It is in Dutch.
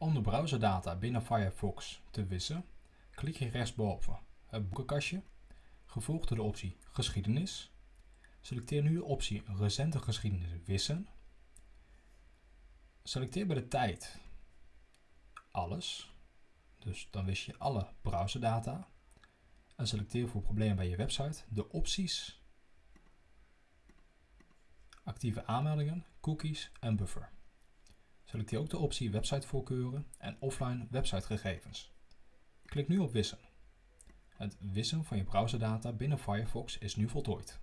Om de browserdata binnen Firefox te wissen, klik je rechtsboven het boekenkastje, gevolgd door de optie Geschiedenis. Selecteer nu de optie Recente geschiedenis wissen. Selecteer bij de tijd alles, dus dan wist je alle browserdata. En selecteer voor problemen bij je website de opties actieve aanmeldingen, cookies en buffer. Selecteer ook de optie websitevoorkeuren en offline websitegegevens. Klik nu op wissen. Het wissen van je browserdata binnen Firefox is nu voltooid.